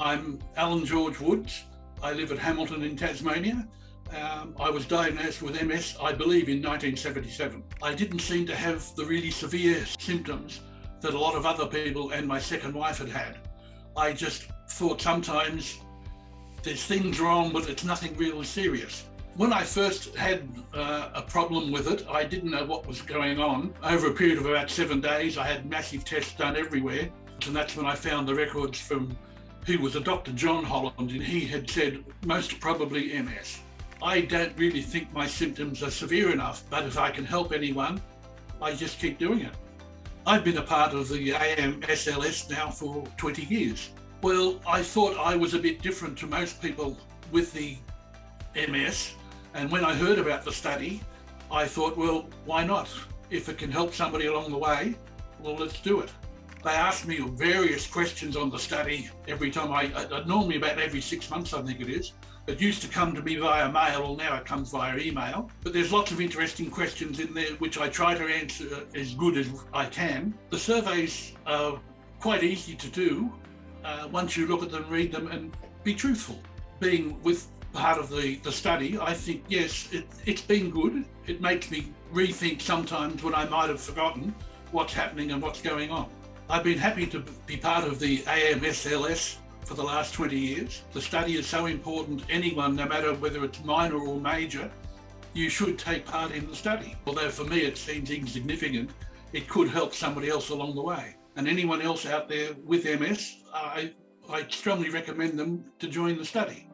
I'm Alan George Woods. I live at Hamilton in Tasmania. Um, I was diagnosed with MS, I believe, in 1977. I didn't seem to have the really severe symptoms that a lot of other people and my second wife had had. I just thought sometimes there's things wrong, but it's nothing really serious. When I first had uh, a problem with it, I didn't know what was going on. Over a period of about seven days, I had massive tests done everywhere. And that's when I found the records from who was a Dr. John Holland, and he had said most probably MS. I don't really think my symptoms are severe enough, but if I can help anyone, I just keep doing it. I've been a part of the AMSLS now for 20 years. Well, I thought I was a bit different to most people with the MS. And when I heard about the study, I thought, well, why not? If it can help somebody along the way, well, let's do it. They asked me various questions on the study every time I, uh, normally about every six months, I think it is. It used to come to me via mail, well now it comes via email. But there's lots of interesting questions in there which I try to answer as good as I can. The surveys are quite easy to do uh, once you look at them, read them and be truthful. Being with part of the, the study, I think, yes, it, it's been good. It makes me rethink sometimes when I might have forgotten what's happening and what's going on. I've been happy to be part of the AMSLS for the last 20 years. The study is so important, anyone, no matter whether it's minor or major, you should take part in the study. Although for me it seems insignificant, it could help somebody else along the way. And anyone else out there with MS, I, I strongly recommend them to join the study.